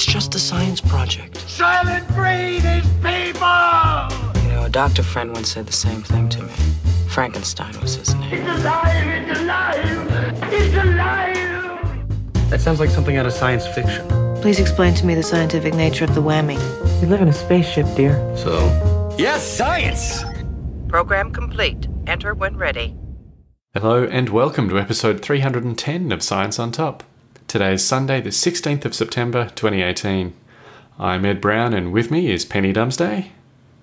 It's just a science project. Soylent Green is people! You know, a doctor friend once said the same thing to me. Frankenstein was his name. It's alive! It's alive! It's alive! That sounds like something out of science fiction. Please explain to me the scientific nature of the whammy. We live in a spaceship, dear. So, Yes, science! Program complete. Enter when ready. Hello and welcome to episode 310 of Science on Top. Today is Sunday, the 16th of September 2018. I'm Ed Brown and with me is Penny Dumsday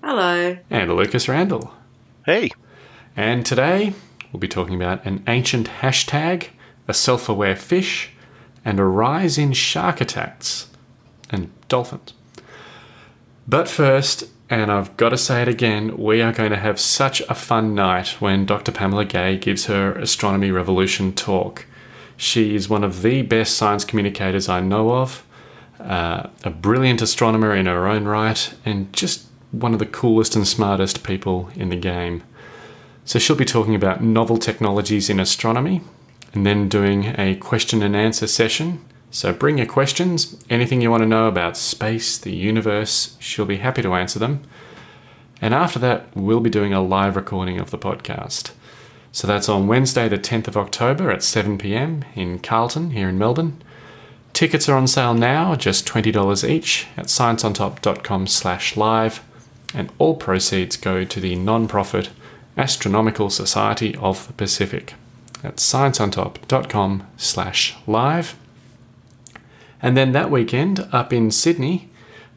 Hello. and Lucas Randall. Hey, And today we'll be talking about an ancient hashtag, a self aware fish, and a rise in shark attacks and dolphins. But first, and I've got to say it again, we are going to have such a fun night when Dr. Pamela Gay gives her Astronomy Revolution talk. She is one of the best science communicators I know of, uh, a brilliant astronomer in her own right, and just one of the coolest and smartest people in the game. So she'll be talking about novel technologies in astronomy and then doing a question and answer session. So bring your questions, anything you want to know about space, the universe, she'll be happy to answer them. And after that, we'll be doing a live recording of the podcast. So that's on Wednesday, the 10th of October at 7 pm in Carlton, here in Melbourne. Tickets are on sale now, just $20 each at scienceontop.com slash live, and all proceeds go to the non-profit Astronomical Society of the Pacific at scienceontop.com slash live. And then that weekend, up in Sydney,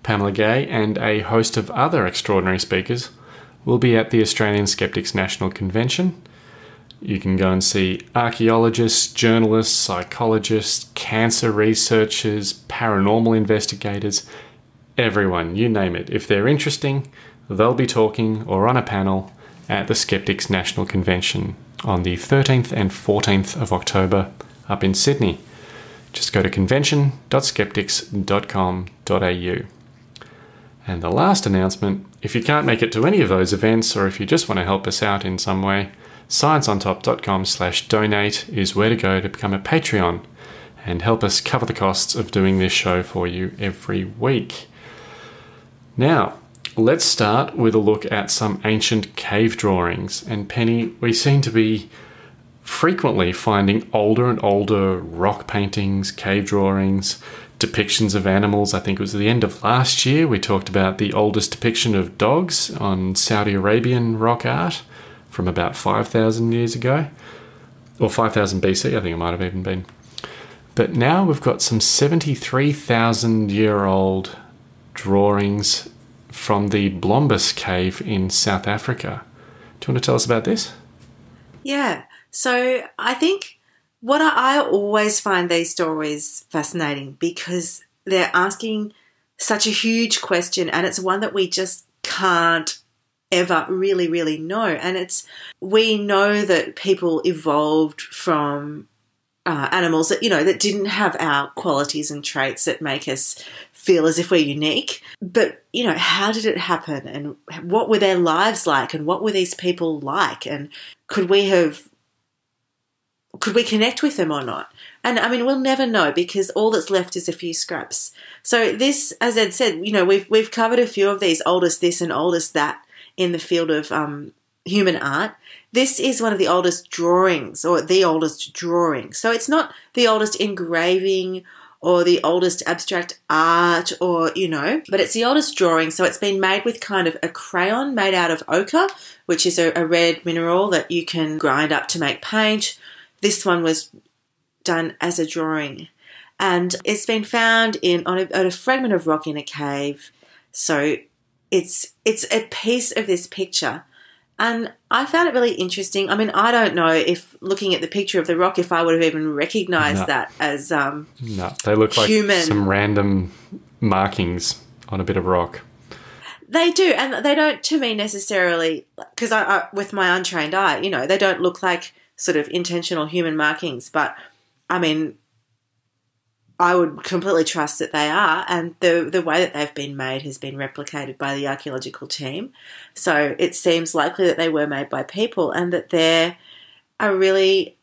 Pamela Gay and a host of other extraordinary speakers will be at the Australian Skeptics National Convention. You can go and see archaeologists, journalists, psychologists, cancer researchers, paranormal investigators, everyone, you name it. If they're interesting, they'll be talking or on a panel at the Skeptics National Convention on the 13th and 14th of October up in Sydney. Just go to convention.skeptics.com.au. And the last announcement if you can't make it to any of those events, or if you just want to help us out in some way, scienceontop.com slash donate is where to go to become a Patreon and help us cover the costs of doing this show for you every week. Now, let's start with a look at some ancient cave drawings. And Penny, we seem to be frequently finding older and older rock paintings, cave drawings, depictions of animals. I think it was the end of last year we talked about the oldest depiction of dogs on Saudi Arabian rock art from about 5,000 years ago, or 5,000 BC, I think it might have even been. But now we've got some 73,000 year old drawings from the Blombos cave in South Africa. Do you want to tell us about this? Yeah. So I think what I, I always find these stories fascinating because they're asking such a huge question and it's one that we just can't ever really, really know. And it's, we know that people evolved from uh, animals that, you know, that didn't have our qualities and traits that make us feel as if we're unique. But, you know, how did it happen? And what were their lives like? And what were these people like? And could we have could we connect with them or not? And I mean, we'll never know because all that's left is a few scraps. So this, as Ed said, you know, we've we've covered a few of these oldest this and oldest that in the field of um, human art. This is one of the oldest drawings, or the oldest drawing. So it's not the oldest engraving or the oldest abstract art, or you know, but it's the oldest drawing. So it's been made with kind of a crayon made out of ochre, which is a, a red mineral that you can grind up to make paint this one was done as a drawing, and it's been found in on a, on a fragment of rock in a cave. So it's it's a piece of this picture, and I found it really interesting. I mean, I don't know if looking at the picture of the rock, if I would have even recognised No. that as um, No, they look like Human. some random markings on a bit of rock. They do, and they don't to me necessarily because I, I, with my untrained eye, you know, they don't look like sort of intentional human markings. But I mean, I would completely trust that they are, and the the way that they've been made has been replicated by the archaeological team. So it seems likely that they were made by people, and that they're a really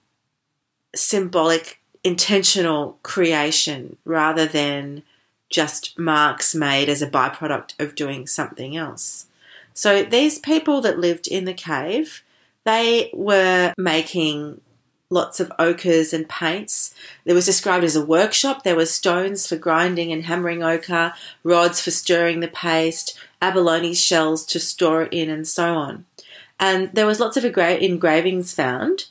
symbolic, intentional creation rather than just marks made as a byproduct of doing something else. So these people that lived in the cave, they were making lots of ochres and paints. It was described as a workshop. There were stones for grinding and hammering ochre, rods for stirring the paste, abalone shells to store it in, and so on. And there was lots of engra- engravings found,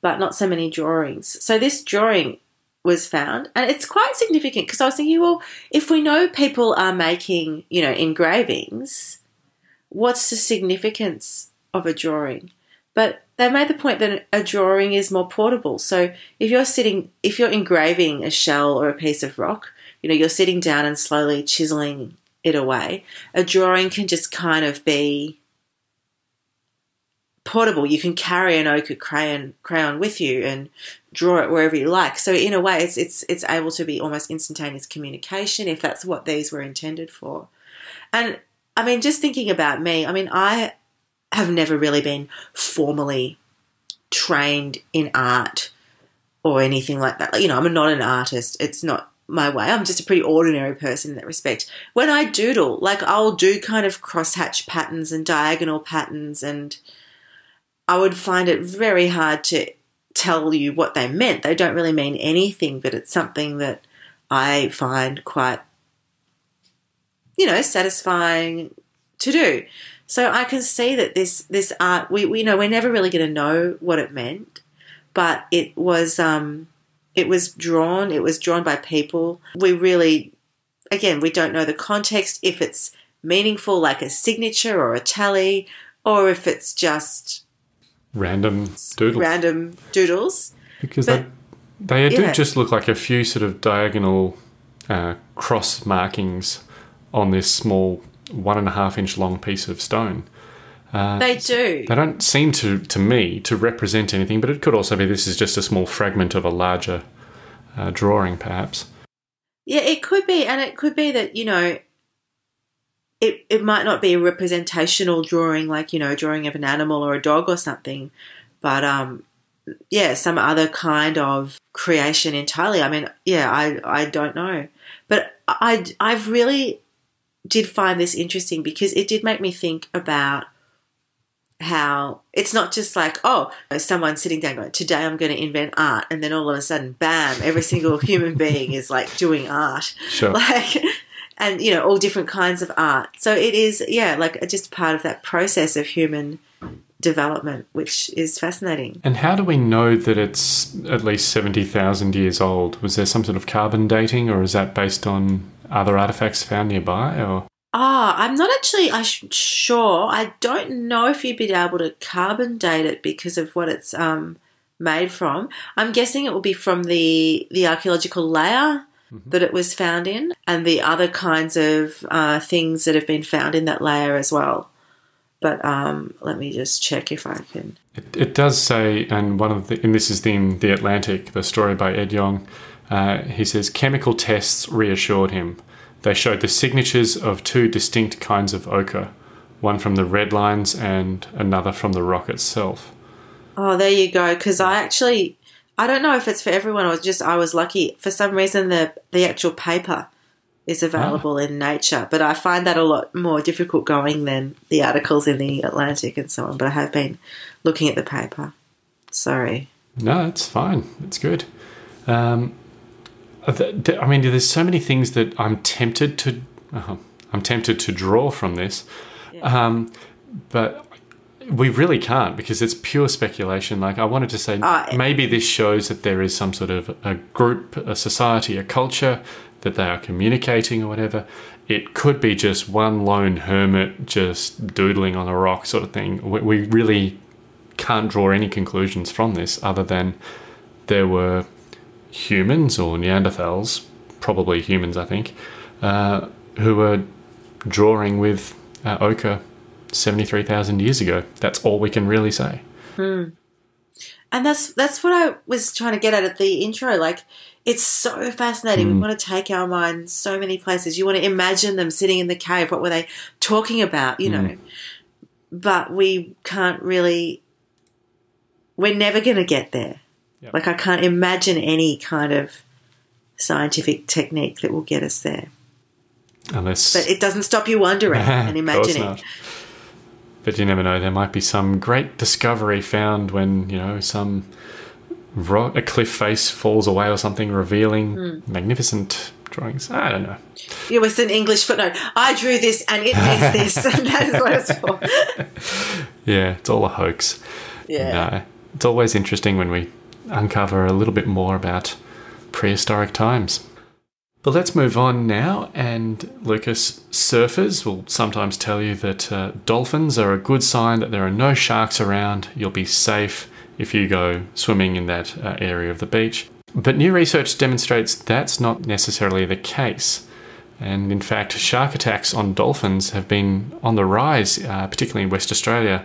but not so many drawings. So this drawing was found, and it's quite significant because I was thinking, well, if we know people are making, you know, engravings, what's the significance of a drawing? But they made the point that a drawing is more portable. So if you're sitting, if you're engraving a shell or a piece of rock, you know, you're sitting down and slowly chiseling it away. A drawing can just kind of be portable. You can carry an ochre crayon crayon with you and draw it wherever you like. So in a way, it's it's it's able to be almost instantaneous communication if that's what these were intended for. And I mean, just thinking about me, I mean, I have never really been formally trained in art or anything like that. You know, I'm not an artist. It's not my way. I'm just a pretty ordinary person in that respect. When I doodle, like I'll do kind of crosshatch patterns and diagonal patterns and I would find it very hard to tell you what they meant. They don't really mean anything, but it's something that I find quite, you know, satisfying to do. So I can see that this this art, we, we you know we're never really going to know what it meant, but it was um, it was drawn. It was drawn by people. We really, again, we don't know the context if it's meaningful, like a signature or a tally, or if it's just Random doodles. random doodles. because but- they, they do yeah. just look like a few sort of diagonal uh, cross markings on this small one and a half inch long piece of stone. They do. They don't seem to, to me, to represent anything, but it could also be this is just a small fragment of a larger uh, drawing, perhaps. Yeah, it could be, and it could be that you know, it it might not be a representational drawing, like you know, a drawing of an animal or a dog or something, but um, yeah, some other kind of creation entirely. I mean, yeah, I I don't know, but I I've really did find this interesting because it did make me think about how it's not just like oh someone sitting down going today i'm going to invent art and then all of a sudden bam every single human being is like doing art Sure. like and you know all different kinds of art so it is yeah like just part of that process of human development which is fascinating And how do we know that it's at least 70,000 years old? Was there some sort of carbon dating, or is that based on other artifacts found nearby? Or Ah, I'm not actually I sure. I don't know if you'd be able to carbon date it because of what it's um, made from. I'm guessing it will be from the the archaeological layer that it was found in, and the other kinds of uh, things that have been found in that layer as well. But um, let me just check if I can. It, it does say, and one of the, and this is in the Atlantic, the story by Ed Yong. Uh, he says chemical tests reassured him. They showed the signatures of two distinct kinds of ochre, one from the red lines and another from the rock itself. Oh, there you go. Because I actually, I don't know if it's for everyone or just I was lucky. For some reason, the the actual paper is available in Nature, but I find that a lot more difficult going than the articles in the Atlantic and so on. But I have been looking at the paper. Sorry. No, it's fine. It's good. Um, I mean, there's so many things that I'm tempted to. Uh, I'm tempted to draw from this, um, but we really can't because it's pure speculation. Like I wanted to say, Ah, maybe this shows that there is some sort of a group, a society, a culture that they are communicating or whatever. It could be just one lone hermit just doodling on a rock, sort of thing. We, we really can't draw any conclusions from this other than there were humans or Neanderthals, probably humans, I think, uh, who were drawing with uh, ochre 73,000 years ago. That's all we can really say. And that's that's what I was trying to get at at the intro. Like, it's so fascinating. We want to take our mind so many places. You want to imagine them sitting in the cave. What were they talking about? You know, but we can't really. We're never going to get there. Yep. Like, I can't imagine any kind of scientific technique that will get us there. Unless. But it doesn't stop you wondering and imagining. But you never know. There might be some great discovery found when you know some rock, a cliff face falls away or something, revealing Hmm. magnificent drawings. I don't know. It was an English footnote. I drew this and it means this, and that is what it's for. Yeah, it's all a hoax. Yeah. No, it's always interesting when we uncover a little bit more about prehistoric times. But let's move on now. And Lucas, surfers will sometimes tell you that uh, dolphins are a good sign that there are no sharks around. You'll be safe if you go swimming in that uh, area of the beach. But new research demonstrates that's not necessarily the case. And in fact, shark attacks on dolphins have been on the rise, uh, particularly in West Australia.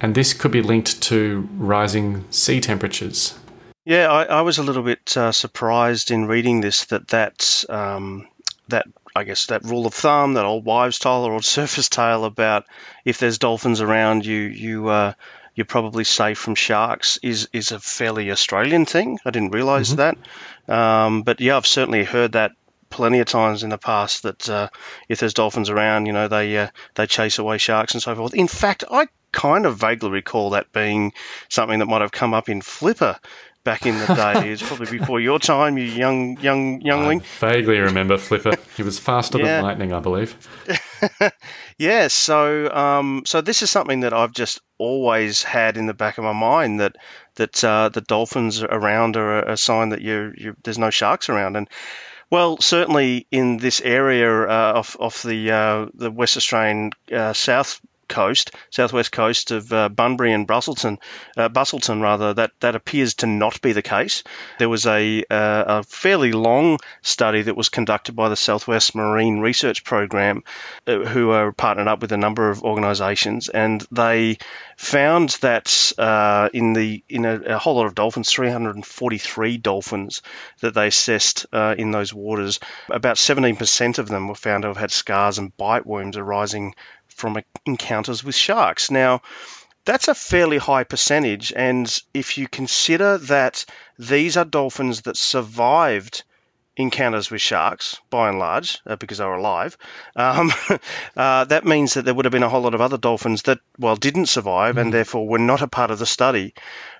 And this could be linked to rising sea temperatures. Yeah, I, I was a little bit uh, surprised in reading this that that um, that I guess that rule of thumb, that old wives' tale or old surface tale about if there's dolphins around, you you uh, you're probably safe from sharks is is a fairly Australian thing. I didn't realize that, um, but yeah, I've certainly heard that plenty of times in the past that uh, if there's dolphins around, you know, they uh, they chase away sharks and so forth. In fact, I kind of vaguely recall that being something that might have come up in Flipper back in the day. it's probably before your time, you young young youngling. Vaguely remember Flipper. He was faster Yeah. than lightning, I believe. Yeah, so um, so this is something that I've just always had in the back of my mind that that uh, the dolphins around are a, a sign that you you there's no sharks around, and well, certainly in this area uh, off off the uh, the West Australian uh, south coast, southwest coast of uh, Bunbury and Brusselton, uh, Busselton rather, that that appears to not be the case. There was a uh, a fairly long study that was conducted by the Southwest Marine Research Program, uh, who are partnered up with a number of organisations, and they found that uh, in the in a, a whole lot of dolphins, 343 dolphins that they assessed uh, in those waters, about 17% of them were found to have had scars and bite wounds arising from encounters with sharks. Now, that's a fairly high percentage, and if you consider that these are dolphins that survived encounters with sharks, by and large, uh, because they were alive, um, uh, that means that there would have been a whole lot of other dolphins that, well, didn't survive and therefore were not a part of the study.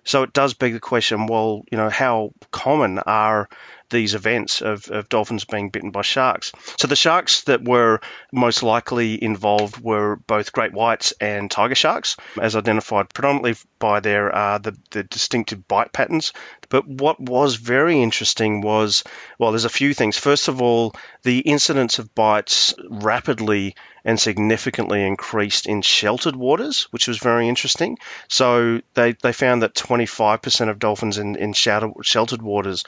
So it does beg the question, well, you know, how common are these events of, of dolphins being bitten by sharks. So the sharks that were most likely involved were both great whites and tiger sharks, as identified predominantly by their uh, the, the distinctive bite patterns. But what was very interesting was, well, there's a few things. First of all, the incidence of bites rapidly and significantly increased in sheltered waters, which was very interesting. So they, they found that 25% of dolphins in, in shelter, sheltered waters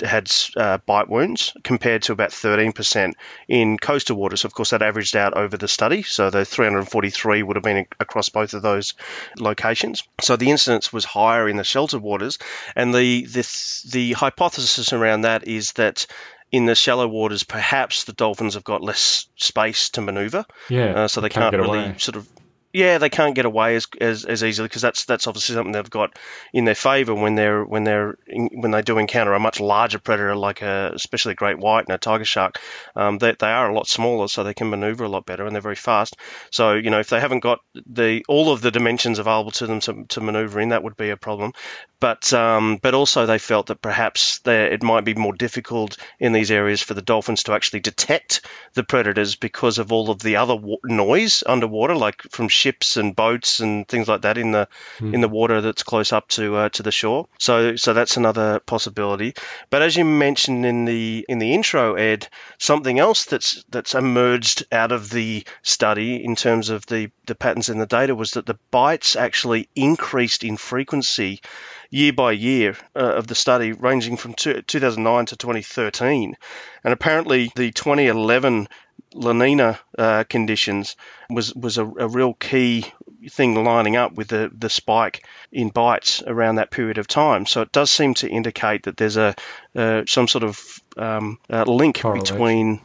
had uh, bite wounds compared to about 13% in coastal waters. Of course, that averaged out over the study. So the 343 would have been across both of those locations. So the incidence was higher in the sheltered waters. And the, the, the hypothesis around that is that in the shallow waters, perhaps the dolphins have got less space to maneuver. Yeah, Uh, so they can't can't, really away. sort of. Yeah, they can't get away as, as, as easily because that's that's obviously something they've got in their favour when they're when they're when they do encounter a much larger predator like a especially a great white and a tiger shark. Um, they, they are a lot smaller, so they can manoeuvre a lot better and they're very fast. So you know if they haven't got the all of the dimensions available to them to, to manoeuvre in, that would be a problem. But um, but also they felt that perhaps it might be more difficult in these areas for the dolphins to actually detect the predators because of all of the other wa- noise underwater, like from ships and boats and things like that in the in the water that's close up to uh, to the shore. So so that's another possibility. But as you mentioned in the in the intro, Ed, something else that's that's emerged out of the study in terms of the the patterns in the data was that the bites actually increased in frequency year by year uh, of the study, ranging from two, 2009 to 2013. And apparently, the 2011 La Nina uh, conditions was was a, a real key thing lining up with the, the spike in bites around that period of time. So it does seem to indicate that there's a uh, some sort of um, uh, link Correlation. between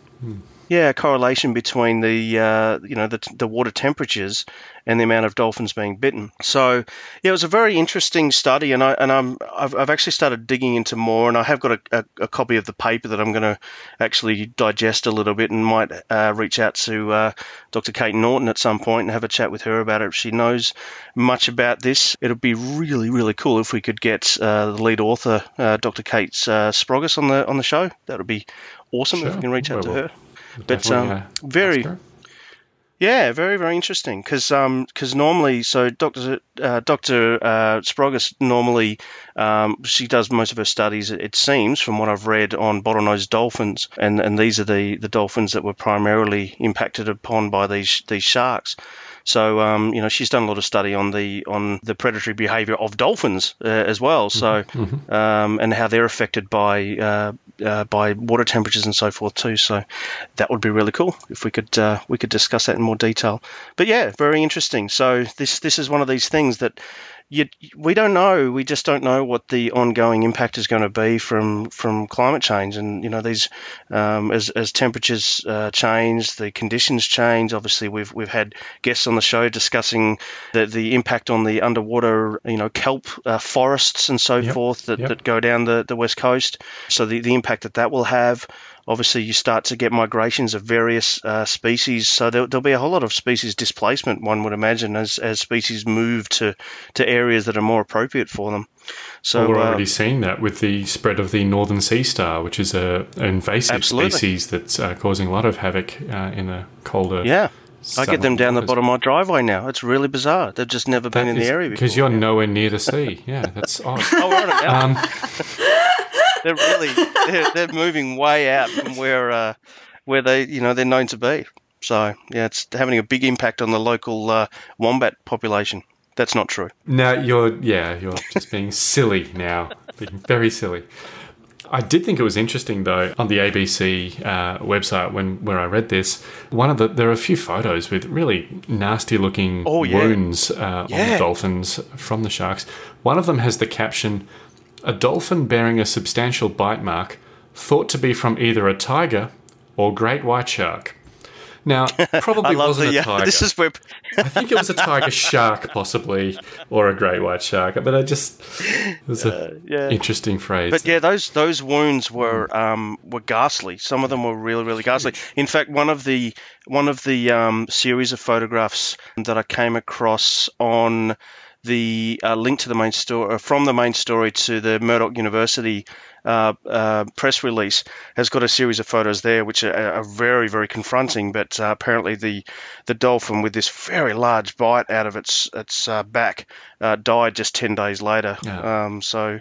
yeah, a correlation between the uh, you know the, the water temperatures and the amount of dolphins being bitten. So yeah, it was a very interesting study, and I and I'm I've, I've actually started digging into more, and I have got a, a, a copy of the paper that I'm going to actually digest a little bit, and might uh, reach out to uh, Dr. Kate Norton at some point and have a chat with her about it. If she knows much about this, it'd be really really cool if we could get uh, the lead author, uh, Dr. Kate uh, Sprogis, on the on the show. That would be awesome if we can reach out to Well, her. But um, uh, very yeah, very very interesting because because normally so Doctor uh, Doctor uh, Sprogis normally um, she does most of her studies it seems from what I've read on bottlenose dolphins and and these are the the dolphins that were primarily impacted upon by these these sharks. So um, you know she's done a lot of study on the on the predatory behaviour of dolphins uh, as well. So um, and how they're affected by uh, uh, by water temperatures and so forth too. So that would be really cool if we could uh, we could discuss that in more detail. But yeah, very interesting. So this this is one of these things that you, we don't know. We just don't know what the ongoing impact is going to be from from climate change. And you know, these um, as as temperatures uh, change, the conditions change. Obviously, we've we've had guests on the show discussing the the impact on the underwater, you know, kelp uh, forests and so Yep, forth that, yep. that go down the, the west coast. So the the impact that that will have. Obviously, you start to get migrations of various uh, species, so there, there'll be a whole lot of species displacement. One would imagine as, as species move to, to areas that are more appropriate for them. So Well, we're uh, already seeing that with the spread of the northern sea star, which is a an invasive Absolutely. species that's uh, causing a lot of havoc uh, in the colder. yeah, I get them down the bottom of my driveway now. It's really bizarre. They've just never been in the area before. because you're nowhere near the sea. Yeah, that's odd. Oh, we're on it now. Um, they're really they're, they're moving way out from where uh, where they you know they're known to be. So yeah, it's having a big impact on the local uh, wombat population. That's not true. now you're yeah you're just being silly now, being very silly. I did think it was interesting though on the ABC uh, website when where I read this. One of the there are a few photos with really nasty looking Oh, yeah. wounds uh, on the dolphins from the sharks. One of them has the caption: "A dolphin bearing a substantial bite mark, thought to be from either a tiger or great white shark." Now, probably wasn't the a uh, tiger. this is where I think it was a tiger shark, possibly, or a great white shark. But I just it was a yeah. interesting phrase. But yeah, those those wounds were um, were ghastly. Some of them were really really ghastly. In fact, one of the one of the um, series of photographs that I came across on the uh, link to the main story from the main story to the Murdoch University uh, uh, press release has got a series of photos there which are, are very very confronting. But uh, apparently the the dolphin with this very large bite out of its its uh, back uh, died just ten days later. Yeah. Um, so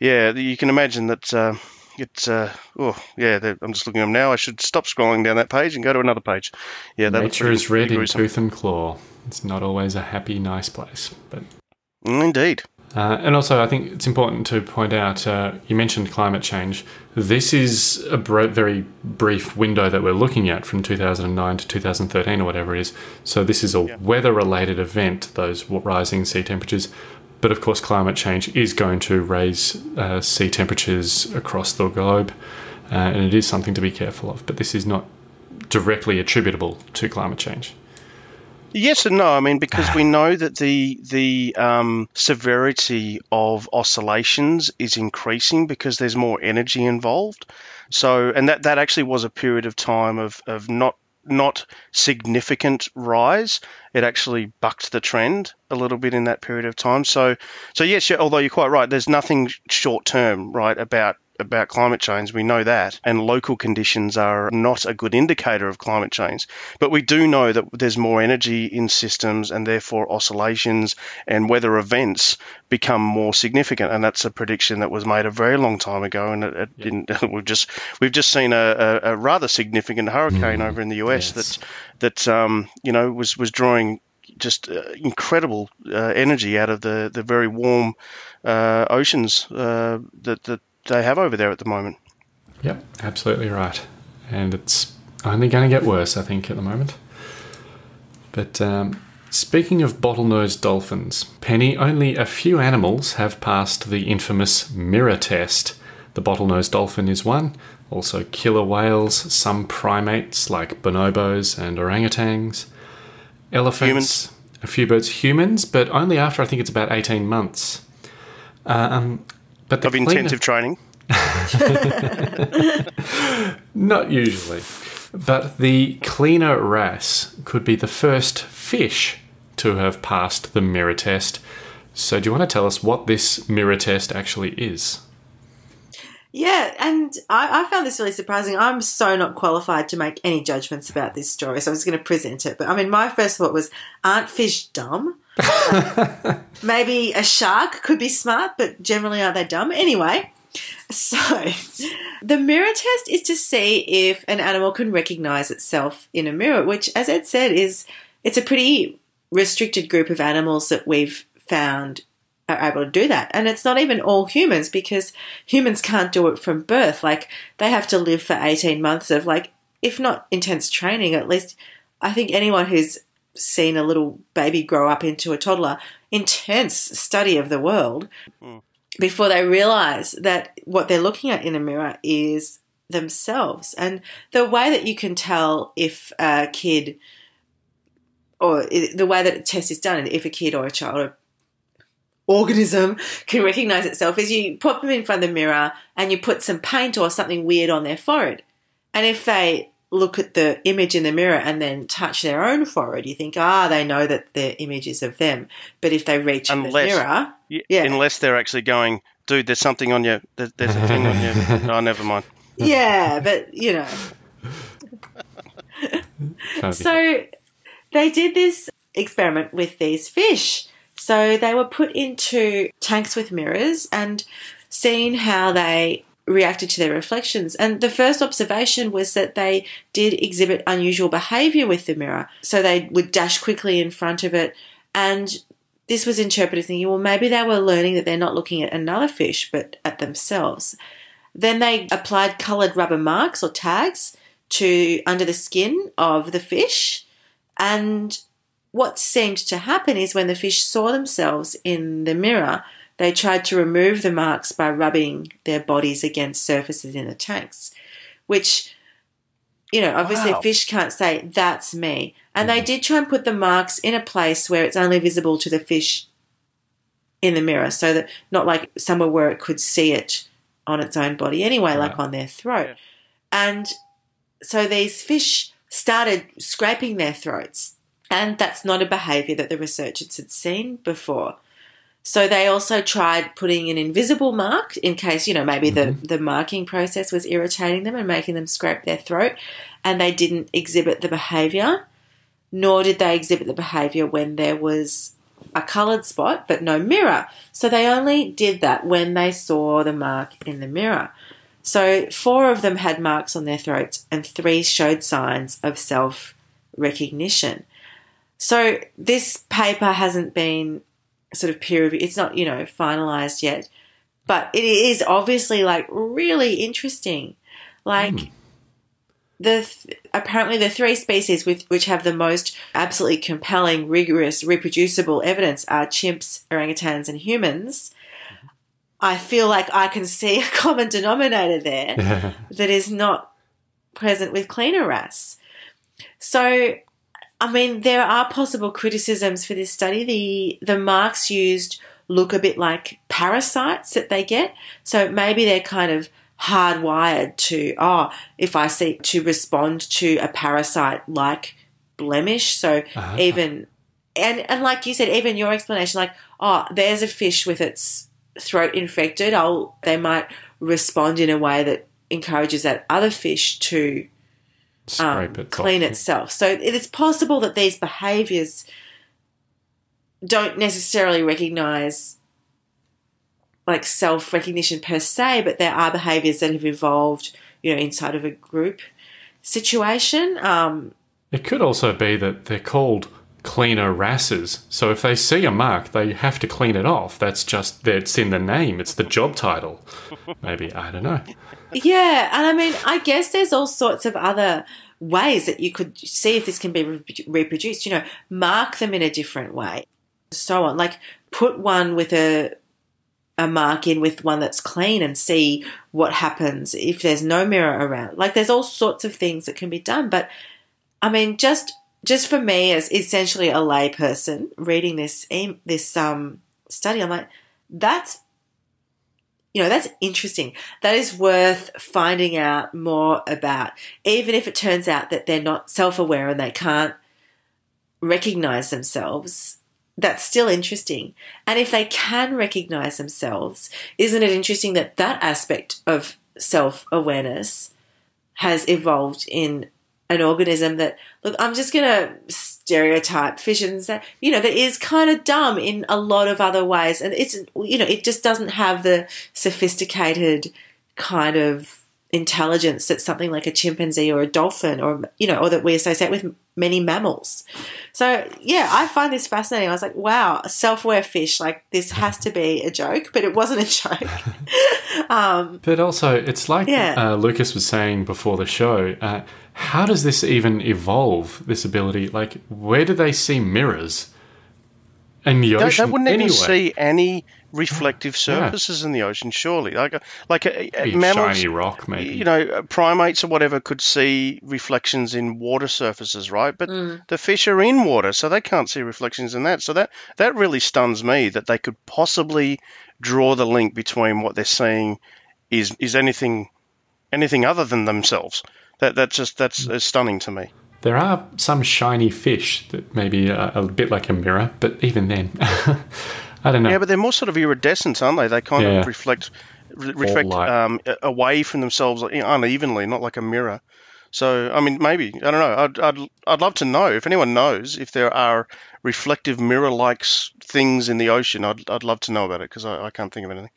yeah, you can imagine that. Uh, it's uh, oh yeah, I'm just looking at them now. I should stop scrolling down that page and go to another page. Yeah, that Nature pretty- is red in tooth and claw. It's not always a happy, nice place. But Indeed. uh, and also, I think it's important to point out. Uh, you mentioned climate change. This is a br- very brief window that we're looking at from 2009 to 2013 or whatever it is. So this is a weather-related event. Those rising sea temperatures. But of course, climate change is going to raise uh, sea temperatures across the globe, uh, and it is something to be careful of. But this is not directly attributable to climate change. Yes and no. I mean, because we know that the the um, severity of oscillations is increasing because there's more energy involved. So, and that that actually was a period of time of of not not significant rise. It actually bucked the trend a little bit in that period of time. So, so yes, yeah, although you're quite right, there's nothing short term, right, about about climate change. We know that, and local conditions are not a good indicator of climate change. But we do know that there's more energy in systems, and therefore oscillations and weather events become more significant. And that's a prediction that was made a very long time ago, and it, it didn't. We've just we've just seen a, a, a rather significant hurricane over in the US yes. that that um, you know was was drawing just uh, incredible uh, energy out of the the very warm uh, oceans uh, that that they have over there at the moment. Yep, absolutely right. And it's only going to get worse, I think, at the moment. But um, speaking of bottlenose dolphins, Penny, only a few animals have passed the infamous mirror test. The bottlenose dolphin is one, also killer whales, some primates like bonobos and orangutans, elephants, Humans. a few birds, humans, but only after I think it's about 18 months. Um, but the Of intensive training. Not usually. But the cleaner wrasse could be the first fish to have passed the mirror test. So, do you want to tell us what this mirror test actually is? Yeah, and I, I found this really surprising. I'm so not qualified to make any judgments about this story, so I'm just going to present it. But I mean, my first thought was, aren't fish dumb? Maybe a shark could be smart, but generally aren't they dumb? Anyway, so the mirror test is to see if an animal can recognize itself in a mirror, which, as Ed said, is it's a pretty restricted group of animals that we've found are able to do that. And it's not even all humans because humans can't do it from birth. Like they have to live for 18 months of like, if not intense training, at least I think anyone who's seen a little baby grow up into a toddler, intense study of the world hmm. before they realize that what they're looking at in a mirror is themselves. And the way that you can tell if a kid or the way that a test is done, if a kid or a child or organism can recognize itself is you put them in front of the mirror and you put some paint or something weird on their forehead. And if they look at the image in the mirror and then touch their own forehead, you think, ah, they know that the image is of them. But if they reach for the Unless- mirror, Y- Yeah. Unless they're actually going, dude, there's something on your, there, there's a thing on your. Oh, never mind. yeah, but you know. So they did this experiment with these fish. So they were put into tanks with mirrors and seen how they reacted to their reflections. And the first observation was that they did exhibit unusual behavior with the mirror. So they would dash quickly in front of it. And this was interpreted as thinking, well, maybe they were learning that they're not looking at another fish, but at themselves. Then they applied coloured rubber marks or tags to under the skin of the fish. And what seemed to happen is when the fish saw themselves in the mirror, they tried to remove the marks by rubbing their bodies against surfaces in the tanks, which, you know, obviously Wow. fish can't say, that's me. And they mm-hmm. did try and put the marks in a place where it's only visible to the fish in the mirror, so that not like somewhere where it could see it on its own body anyway, like on their throat. Yeah. And so these fish started scraping their throats, and that's not a behavior that the researchers had seen before. So they also tried putting an invisible mark in case, you know, maybe the, mm-hmm. the marking process was irritating them and making them scrape their throat, and they didn't exhibit the behavior, nor did they exhibit the behavior when there was a coloured spot but no mirror. So they only did that when they saw the mark in the mirror. So four of them had marks on their throats, and three showed signs of self recognition. So this paper hasn't been sort of peer reviewed. It's not, you know, finalized yet, but it is obviously like really interesting. Like hmm. the th- apparently the three species with which have the most absolutely compelling, rigorous, reproducible evidence are chimps, orangutans, and humans. I feel like I can see a common denominator there that is not present with cleaner wrasse. So, I mean, there are possible criticisms for this study. The the marks used look a bit like parasites that they get. So maybe they're kind of hardwired to oh, if I seek to respond to a parasite like blemish. So Uh-huh. even and and like you said, even your explanation, like oh, there's a fish with its throat infected. I'll they might respond in a way that encourages that other fish to Scrape it. clean off. itself. So it is possible that these behaviors don't necessarily recognize like self recognition per se, but there are behaviors that have evolved, you know, inside of a group situation. Um, It could also be that they're called cleaner wrasses. So if they see a mark, they have to clean it off. That's just that's in the name. It's the job title. Maybe I don't know. Yeah, and I mean, I guess there's all sorts of other ways that you could see if this can be re- reproduced. You know, mark them in a different way, so on. Like put one with a a mark in with one that's clean and see what happens if there's no mirror around. Like there's all sorts of things that can be done, but I mean, just just for me as essentially a layperson reading this this um study, I'm like, that's you know that's interesting. That is worth finding out more about, even if it turns out that they're not self aware and they can't recognize themselves that's still interesting. And if they can recognize themselves, isn't it interesting that that aspect of self awareness has evolved in an organism that, look, I'm just going to stereotype fish and say, you know, that is kind of dumb in a lot of other ways. And it's, you know, it just doesn't have the sophisticated kind of intelligence that something like a chimpanzee or a dolphin or you know or that we associate with many mammals. So yeah i find this fascinating. I was like wow a self-aware fish like this has to be a joke but it wasn't a joke. Um, but also it's like Yeah. uh, lucas was saying before the show uh, how does this even evolve this ability? Like where do they see mirrors in the They, ocean they wouldn't anyway even see any reflective surfaces in the ocean, surely. Like, uh, like uh, a, a mammals, shiny rock maybe you know, uh, primates or whatever could see reflections in water surfaces, right? But hmm. the fish are in water, so they can't see reflections in that. So that that really stuns me that they could possibly draw the link between what they're seeing is is anything anything other than themselves. That that's just that's uh, stunning to me. There are some shiny fish that maybe are a bit like a mirror, but even then, I don't know. Yeah, but they're more sort of iridescent, aren't they? They kind Yeah. of reflect re- reflect um, away from themselves unevenly, not like a mirror. So, I mean, maybe I don't know. I'd, I'd I'd love to know if anyone knows if there are reflective mirror-like things in the ocean. I'd I'd love to know about it because I, I can't think of anything.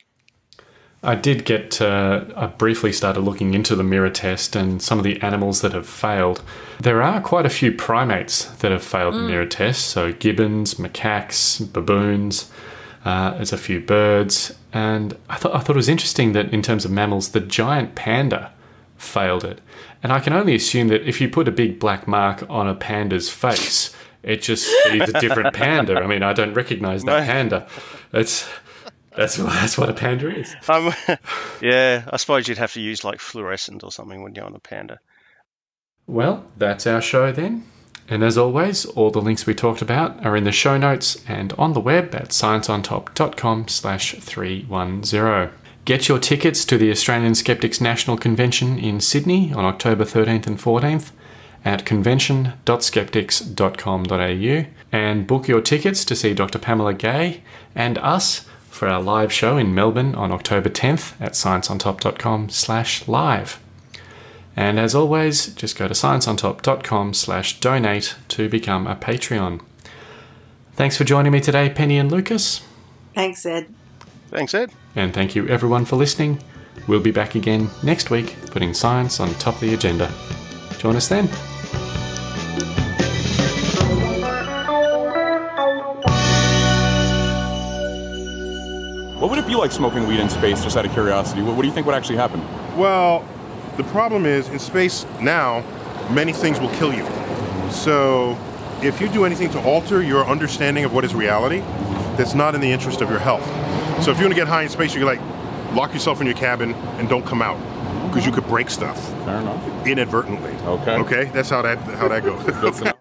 I did get, uh, I briefly started looking into the mirror test and some of the animals that have failed. There are quite a few primates that have failed the mirror test. So, gibbons, macaques, baboons, uh, there's a few birds. And I, thought I thought it was interesting that in terms of mammals, the giant panda failed it. And I can only assume that if you put a big black mark on a panda's face, it just sees a different panda. I mean, I don't recognize that No. panda. It's. That's that's what a panda is. Um, yeah, I suppose you'd have to use like fluorescent or something when you're on a panda. Well, that's our show then. And as always, all the links we talked about are in the show notes and on the web at scienceontop.com slash 310. Get your tickets to the Australian Skeptics National Convention in Sydney on October 13th and 14th at convention.skeptics.com.au and book your tickets to see Dr. Pamela Gay and us for our live show in Melbourne on October 10th at scienceontop.com slash live. And as always, just go to scienceontop.com slash donate to become a Patreon. Thanks for joining me today, Penny and Lucas. thanks ed Thanks, Ed. And thank you everyone for listening. We'll be back again next week, putting science on top of the agenda. Join us then. What would it be like smoking weed in space, just out of curiosity? What, what do you think would actually happen? Well, the problem is in space now, many things will kill you. So, if you do anything to alter your understanding of what is reality, that's not in the interest of your health. So, if you want to get high in space, you're like lock yourself in your cabin and don't come out because you could break stuff Fair enough. inadvertently. Okay. Okay, that's how that how that goes. Good to know.